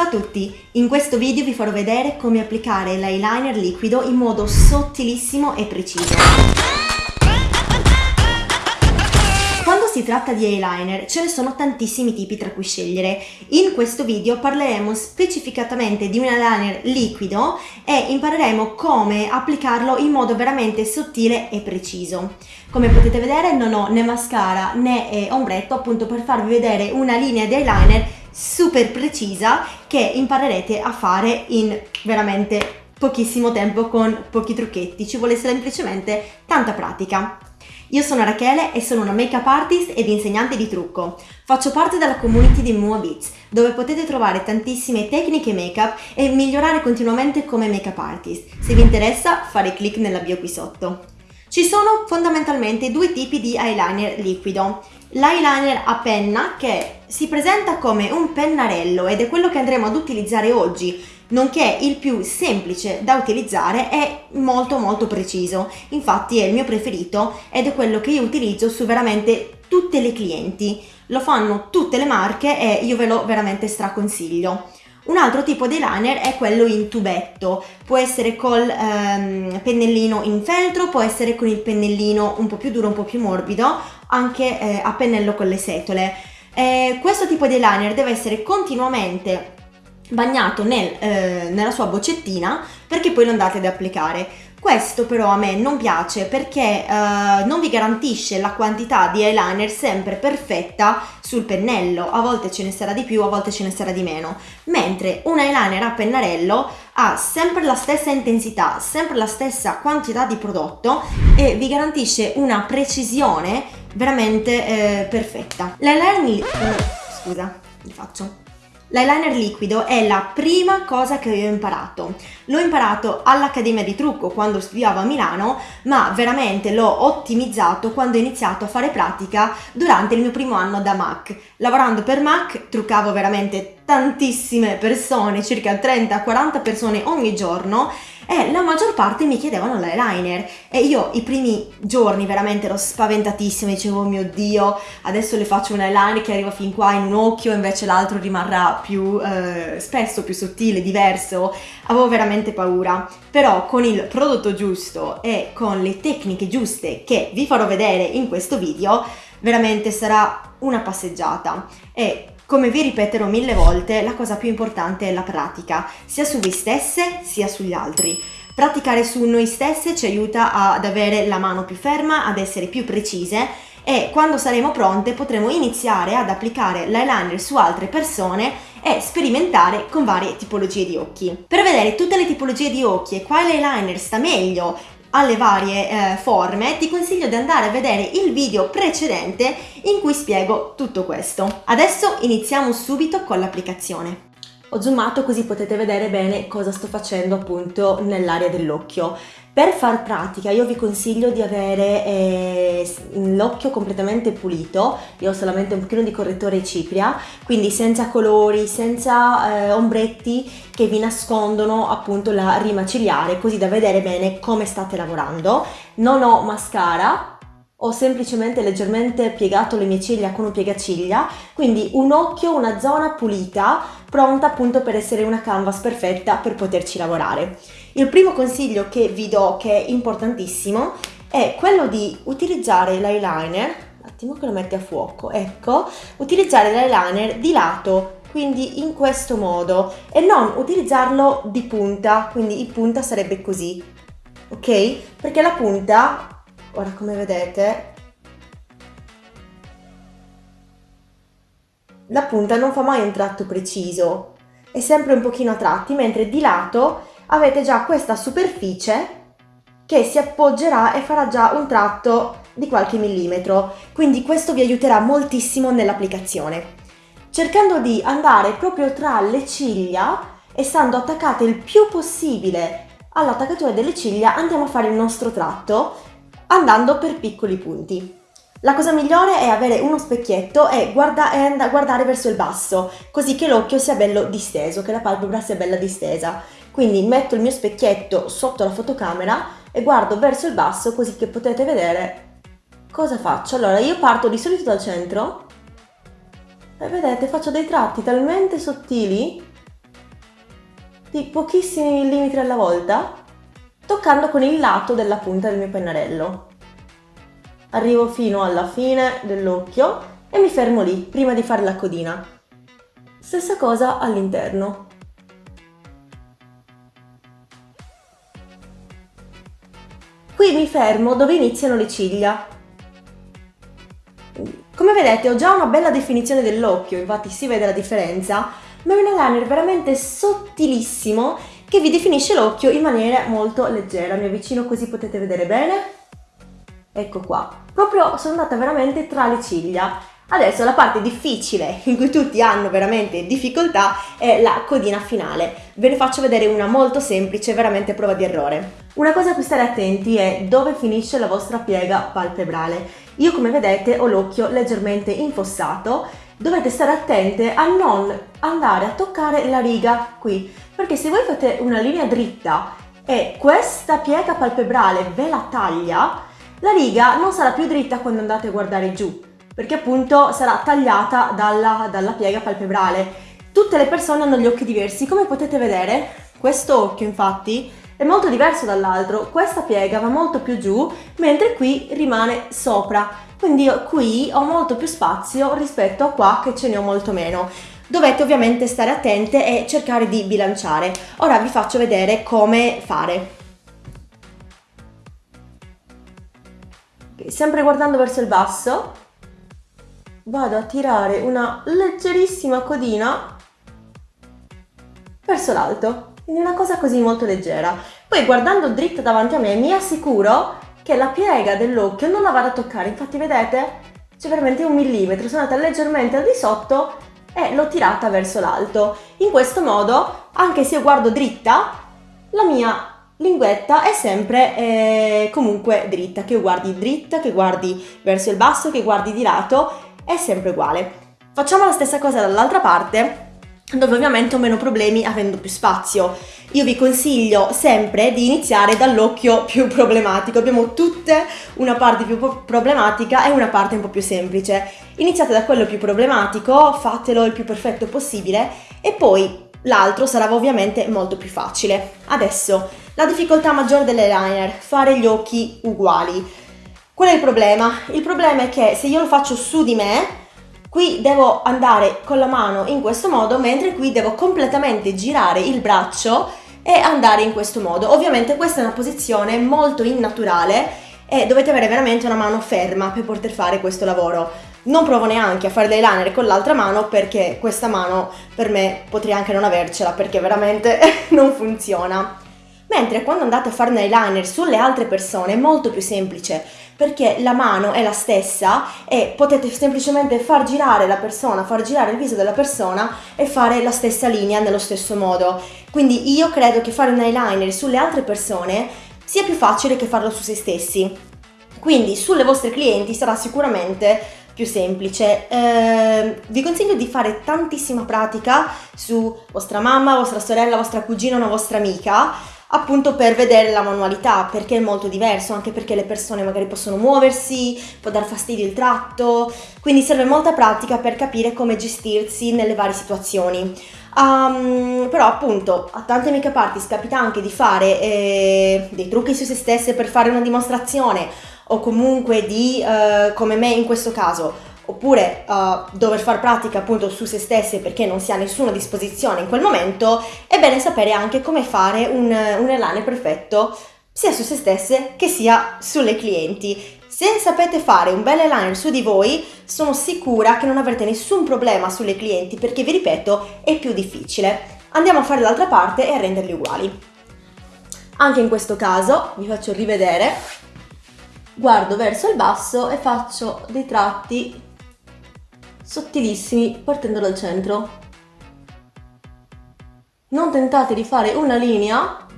Ciao a tutti! In questo video vi farò vedere come applicare l'eyeliner liquido in modo sottilissimo e preciso. Quando si tratta di eyeliner ce ne sono tantissimi tipi tra cui scegliere. In questo video parleremo specificatamente di un eyeliner liquido e impareremo come applicarlo in modo veramente sottile e preciso. Come potete vedere non ho né mascara né eh, ombretto appunto per farvi vedere una linea di eyeliner super precisa che imparerete a fare in veramente pochissimo tempo con pochi trucchetti, ci vuole semplicemente tanta pratica. Io sono Rachele e sono una make-up artist ed insegnante di trucco. Faccio parte della community di Mua Beats, dove potete trovare tantissime tecniche make-up e migliorare continuamente come make-up artist. Se vi interessa, fare clic nella bio qui sotto. Ci sono fondamentalmente due tipi di eyeliner liquido. L'eyeliner a penna che si presenta come un pennarello ed è quello che andremo ad utilizzare oggi, nonché il più semplice da utilizzare e molto molto preciso. Infatti è il mio preferito ed è quello che io utilizzo su veramente tutte le clienti. Lo fanno tutte le marche e io ve lo veramente straconsiglio. Un altro tipo di liner è quello in tubetto, può essere col ehm, pennellino in feltro, può essere con il pennellino un po' più duro, un po' più morbido, anche eh, a pennello con le setole. Eh, questo tipo di liner deve essere continuamente bagnato nel, eh, nella sua boccettina perché poi lo andate ad applicare. Questo però a me non piace perché uh, non vi garantisce la quantità di eyeliner sempre perfetta sul pennello, a volte ce ne sarà di più, a volte ce ne sarà di meno, mentre un eyeliner a pennarello ha sempre la stessa intensità, sempre la stessa quantità di prodotto e vi garantisce una precisione veramente eh, perfetta. L'eyeliner... Eh, scusa, vi faccio. L'eyeliner liquido è la prima cosa che ho imparato. L'ho imparato all'Accademia di Trucco quando studiavo a Milano, ma veramente l'ho ottimizzato quando ho iniziato a fare pratica durante il mio primo anno da MAC. Lavorando per MAC truccavo veramente tantissime persone, circa 30-40 persone ogni giorno e la maggior parte mi chiedevano l'eyeliner. E io i primi giorni veramente ero spaventatissima, dicevo oh mio dio adesso le faccio un eyeliner che arriva fin qua in un occhio invece l'altro rimarrà più eh, spesso, più sottile, diverso, avevo veramente paura. Però con il prodotto giusto e con le tecniche giuste che vi farò vedere in questo video veramente sarà una passeggiata. E come vi ripeterò mille volte, la cosa più importante è la pratica, sia su voi stesse sia sugli altri. Praticare su noi stesse ci aiuta ad avere la mano più ferma, ad essere più precise e quando saremo pronte potremo iniziare ad applicare l'eyeliner su altre persone e sperimentare con varie tipologie di occhi. Per vedere tutte le tipologie di occhi e quale eyeliner sta meglio alle varie eh, forme, ti consiglio di andare a vedere il video precedente in cui spiego tutto questo. Adesso iniziamo subito con l'applicazione. Ho zoomato così potete vedere bene cosa sto facendo appunto nell'area dell'occhio. Per far pratica io vi consiglio di avere eh, l'occhio completamente pulito, io ho solamente un pochino di correttore cipria, quindi senza colori, senza eh, ombretti che vi nascondono appunto la rima ciliare, così da vedere bene come state lavorando. Non ho mascara, ho semplicemente leggermente piegato le mie ciglia con un piegaciglia, quindi un occhio, una zona pulita, pronta appunto per essere una canvas perfetta per poterci lavorare. Il primo consiglio che vi do, che è importantissimo, è quello di utilizzare l'eyeliner, un attimo che lo metti a fuoco, ecco, utilizzare l'eyeliner di lato, quindi in questo modo, e non utilizzarlo di punta, quindi il punta sarebbe così, ok? Perché la punta ora come vedete la punta non fa mai un tratto preciso è sempre un pochino a tratti mentre di lato avete già questa superficie che si appoggerà e farà già un tratto di qualche millimetro quindi questo vi aiuterà moltissimo nell'applicazione cercando di andare proprio tra le ciglia e stando attaccate il più possibile all'attaccatura delle ciglia andiamo a fare il nostro tratto andando per piccoli punti. La cosa migliore è avere uno specchietto e, guarda e guardare verso il basso, così che l'occhio sia bello disteso, che la palpebra sia bella distesa. Quindi metto il mio specchietto sotto la fotocamera e guardo verso il basso così che potete vedere cosa faccio. Allora io parto di solito dal centro e vedete faccio dei tratti talmente sottili di pochissimi millimetri alla volta, toccando con il lato della punta del mio pennarello. Arrivo fino alla fine dell'occhio e mi fermo lì, prima di fare la codina. Stessa cosa all'interno. Qui mi fermo dove iniziano le ciglia. Come vedete ho già una bella definizione dell'occhio, infatti si vede la differenza, ma è un eyeliner veramente sottilissimo che vi definisce l'occhio in maniera molto leggera. Mi avvicino così potete vedere bene. Ecco qua. Proprio sono andata veramente tra le ciglia Adesso la parte difficile in cui tutti hanno veramente difficoltà è la codina finale. Ve ne faccio vedere una molto semplice, veramente prova di errore. Una cosa a cui stare attenti è dove finisce la vostra piega palpebrale. Io come vedete ho l'occhio leggermente infossato, dovete stare attente a non andare a toccare la riga qui, perché se voi fate una linea dritta e questa piega palpebrale ve la taglia, la riga non sarà più dritta quando andate a guardare giù perché appunto sarà tagliata dalla, dalla piega palpebrale. Tutte le persone hanno gli occhi diversi, come potete vedere questo occhio infatti è molto diverso dall'altro, questa piega va molto più giù mentre qui rimane sopra, quindi io qui ho molto più spazio rispetto a qua che ce ne ho molto meno. Dovete ovviamente stare attente e cercare di bilanciare. Ora vi faccio vedere come fare. sempre guardando verso il basso, vado a tirare una leggerissima codina verso l'alto, quindi una cosa così molto leggera. Poi guardando dritto davanti a me mi assicuro che la piega dell'occhio non la vado a toccare, infatti vedete c'è veramente un millimetro, sono andata leggermente al di sotto e l'ho tirata verso l'alto. In questo modo, anche se io guardo dritta, la mia linguetta è sempre eh, comunque dritta, che guardi dritta, che guardi verso il basso, che guardi di lato è sempre uguale. Facciamo la stessa cosa dall'altra parte dove ovviamente ho meno problemi avendo più spazio. Io vi consiglio sempre di iniziare dall'occhio più problematico, abbiamo tutte una parte più problematica e una parte un po' più semplice. Iniziate da quello più problematico, fatelo il più perfetto possibile e poi l'altro sarà ovviamente molto più facile. Adesso, la difficoltà maggiore dell'eyeliner, fare gli occhi uguali. Qual è il problema? Il problema è che se io lo faccio su di me, qui devo andare con la mano in questo modo, mentre qui devo completamente girare il braccio e andare in questo modo. Ovviamente questa è una posizione molto innaturale e dovete avere veramente una mano ferma per poter fare questo lavoro. Non provo neanche a fare l'eyeliner con l'altra mano perché questa mano per me potrei anche non avercela perché veramente non funziona. Mentre quando andate a fare un eyeliner sulle altre persone è molto più semplice perché la mano è la stessa e potete semplicemente far girare la persona, far girare il viso della persona e fare la stessa linea nello stesso modo. Quindi io credo che fare un eyeliner sulle altre persone sia più facile che farlo su se stessi. Quindi sulle vostre clienti sarà sicuramente più semplice. Eh, vi consiglio di fare tantissima pratica su vostra mamma, vostra sorella, vostra cugina, una vostra amica appunto per vedere la manualità perché è molto diverso anche perché le persone magari possono muoversi può dar fastidio il tratto. Quindi serve molta pratica per capire come gestirsi nelle varie situazioni. Um, però appunto a tante make-up artist capita anche di fare eh, dei trucchi su se stesse per fare una dimostrazione o comunque di eh, come me in questo caso oppure uh, dover far pratica appunto su se stesse perché non si ha nessuna disposizione in quel momento, è bene sapere anche come fare un, un elane perfetto sia su se stesse che sia sulle clienti. Se sapete fare un bel eyeliner su di voi, sono sicura che non avrete nessun problema sulle clienti perché vi ripeto è più difficile. Andiamo a fare l'altra parte e a renderli uguali. Anche in questo caso vi faccio rivedere, guardo verso il basso e faccio dei tratti sottilissimi partendo dal centro. Non tentate di fare una linea,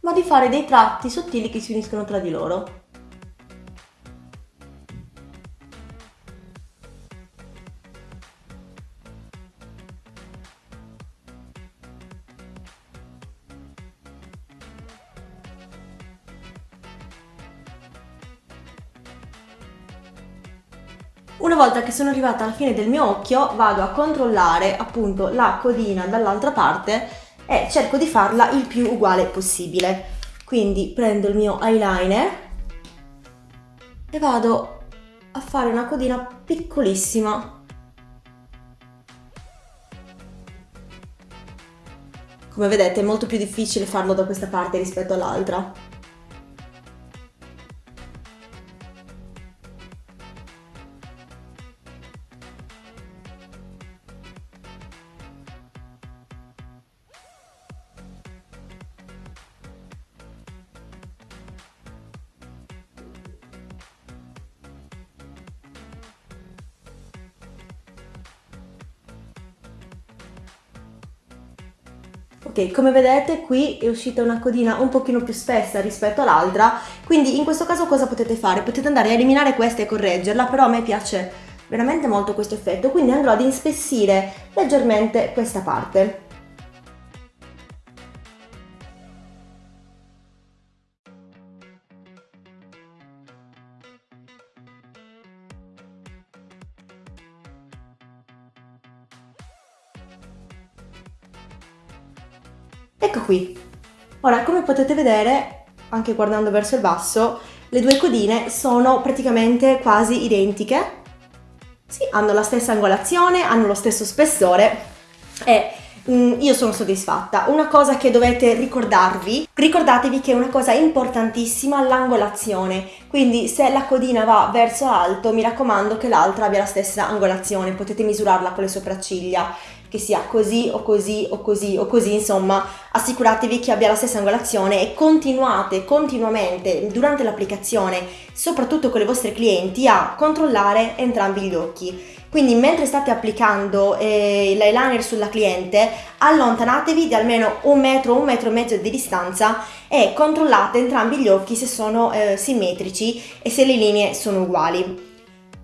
ma di fare dei tratti sottili che si uniscono tra di loro. Una volta che sono arrivata alla fine del mio occhio vado a controllare appunto la codina dall'altra parte e cerco di farla il più uguale possibile. Quindi prendo il mio eyeliner e vado a fare una codina piccolissima. Come vedete è molto più difficile farlo da questa parte rispetto all'altra. Ok, come vedete qui è uscita una codina un pochino più spessa rispetto all'altra, quindi in questo caso cosa potete fare? Potete andare a eliminare questa e correggerla, però a me piace veramente molto questo effetto, quindi andrò ad inspessire leggermente questa parte. Ecco qui. Ora, come potete vedere, anche guardando verso il basso, le due codine sono praticamente quasi identiche. Sì, hanno la stessa angolazione, hanno lo stesso spessore e mm, io sono soddisfatta. Una cosa che dovete ricordarvi, ricordatevi che è una cosa importantissima l'angolazione, quindi se la codina va verso alto mi raccomando che l'altra abbia la stessa angolazione, potete misurarla con le sopracciglia che sia così o così o così o così, insomma, assicuratevi che abbia la stessa angolazione e continuate continuamente durante l'applicazione, soprattutto con le vostre clienti, a controllare entrambi gli occhi. Quindi mentre state applicando eh, l'eyeliner sulla cliente, allontanatevi di almeno un metro, un metro e mezzo di distanza e controllate entrambi gli occhi se sono eh, simmetrici e se le linee sono uguali.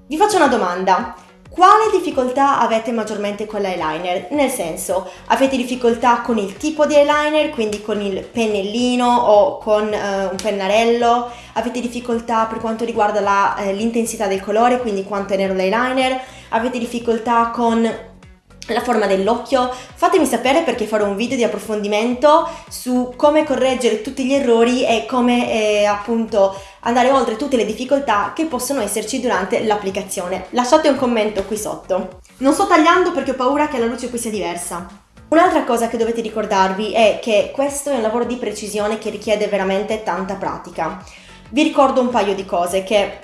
Vi faccio una domanda. Quale difficoltà avete maggiormente con l'eyeliner? Nel senso, avete difficoltà con il tipo di eyeliner, quindi con il pennellino o con eh, un pennarello? Avete difficoltà per quanto riguarda eh, l'intensità del colore, quindi quanto è nero l'eyeliner? Avete difficoltà con la forma dell'occhio, fatemi sapere perché farò un video di approfondimento su come correggere tutti gli errori e come eh, appunto andare oltre tutte le difficoltà che possono esserci durante l'applicazione. Lasciate un commento qui sotto. Non sto tagliando perché ho paura che la luce qui sia diversa. Un'altra cosa che dovete ricordarvi è che questo è un lavoro di precisione che richiede veramente tanta pratica. Vi ricordo un paio di cose che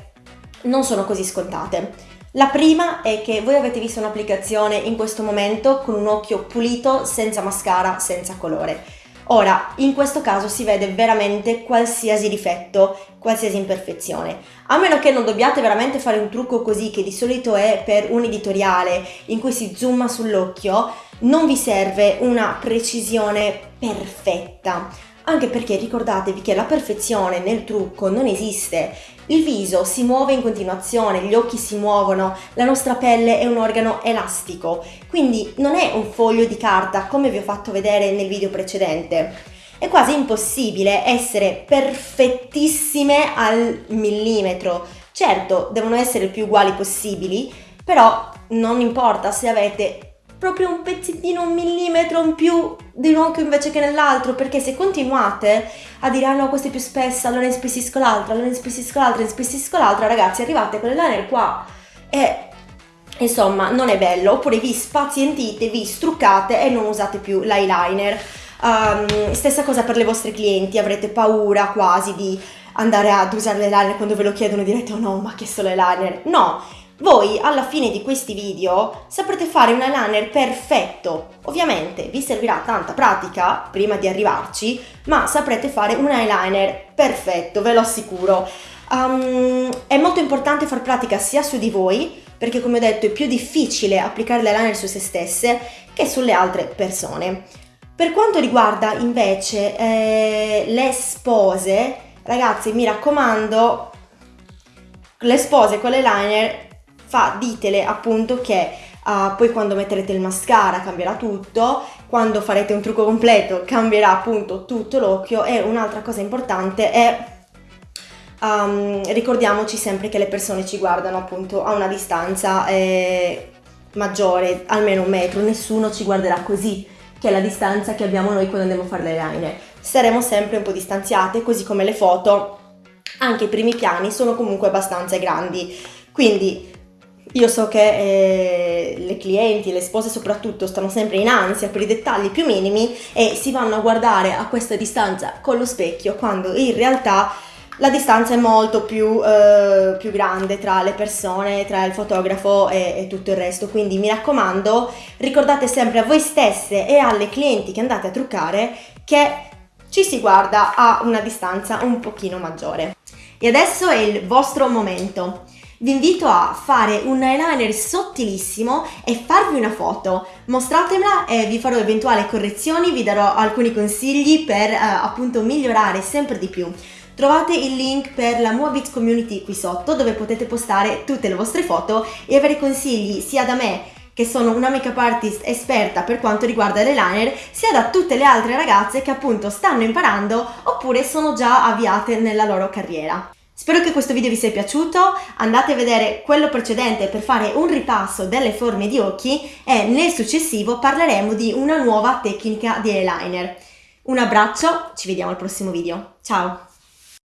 non sono così scontate. La prima è che voi avete visto un'applicazione in questo momento con un occhio pulito, senza mascara, senza colore. Ora, in questo caso si vede veramente qualsiasi difetto, qualsiasi imperfezione. A meno che non dobbiate veramente fare un trucco così, che di solito è per un editoriale in cui si zooma sull'occhio, non vi serve una precisione perfetta anche perché ricordatevi che la perfezione nel trucco non esiste. Il viso si muove in continuazione, gli occhi si muovono, la nostra pelle è un organo elastico, quindi non è un foglio di carta come vi ho fatto vedere nel video precedente. È quasi impossibile essere perfettissime al millimetro. Certo, devono essere il più uguali possibili, però non importa se avete proprio un pezzettino, un millimetro in più di un occhio invece che nell'altro, perché se continuate a dire ah no questa è più spessa, allora ne spessisco l'altra, allora ne spessisco l'altra, ne spessisco l'altra, ragazzi arrivate con l'eyeliner qua e insomma non è bello, oppure vi spazientite, vi struccate e non usate più l'eyeliner. Um, stessa cosa per le vostre clienti, avrete paura quasi di andare ad usare l'eyeliner quando ve lo chiedono direte oh no ma che solo eyeliner, no, voi alla fine di questi video saprete fare un eyeliner perfetto. Ovviamente vi servirà tanta pratica prima di arrivarci, ma saprete fare un eyeliner perfetto, ve lo assicuro. Um, è molto importante far pratica sia su di voi, perché come ho detto è più difficile applicare l'eyeliner su se stesse che sulle altre persone. Per quanto riguarda invece eh, le spose, ragazzi mi raccomando, le spose con l'eyeliner fa, ditele appunto che uh, poi quando metterete il mascara cambierà tutto, quando farete un trucco completo cambierà appunto tutto l'occhio e un'altra cosa importante è um, ricordiamoci sempre che le persone ci guardano appunto a una distanza eh, maggiore, almeno un metro, nessuno ci guarderà così che è la distanza che abbiamo noi quando andiamo a fare l'eyeliner. Saremo sempre un po' distanziate, così come le foto, anche i primi piani sono comunque abbastanza grandi. Quindi io so che eh, le clienti, le spose soprattutto, stanno sempre in ansia per i dettagli più minimi e si vanno a guardare a questa distanza con lo specchio quando in realtà la distanza è molto più, eh, più grande tra le persone, tra il fotografo e, e, tutto il resto. Quindi mi raccomando, ricordate sempre a voi stesse e alle clienti che andate a truccare che ci si guarda a una distanza un pochino maggiore. E adesso è il vostro momento vi invito a fare un eyeliner sottilissimo e farvi una foto. Mostratemela e vi farò eventuali correzioni, vi darò alcuni consigli per eh, appunto migliorare sempre di più. Trovate il link per la Moabit Community qui sotto dove potete postare tutte le vostre foto e avere consigli sia da me che sono una make-up artist esperta per quanto riguarda l'eyeliner, sia da tutte le altre ragazze che appunto stanno imparando oppure sono già avviate nella loro carriera. Spero che questo video vi sia piaciuto, andate a vedere quello precedente per fare un ripasso delle forme di occhi e nel successivo parleremo di una nuova tecnica di eyeliner. Un abbraccio, ci vediamo al prossimo video, ciao!